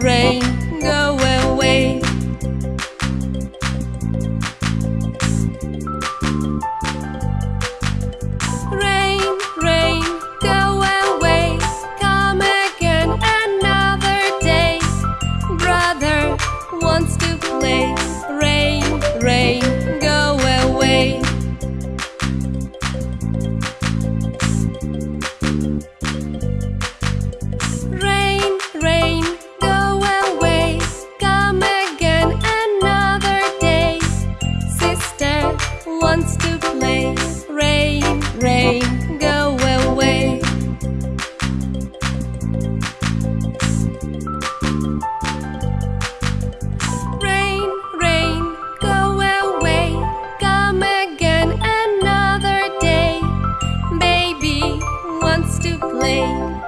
rain, go away. Rain, rain, go away. Come again another day. Brother wants to play. to play.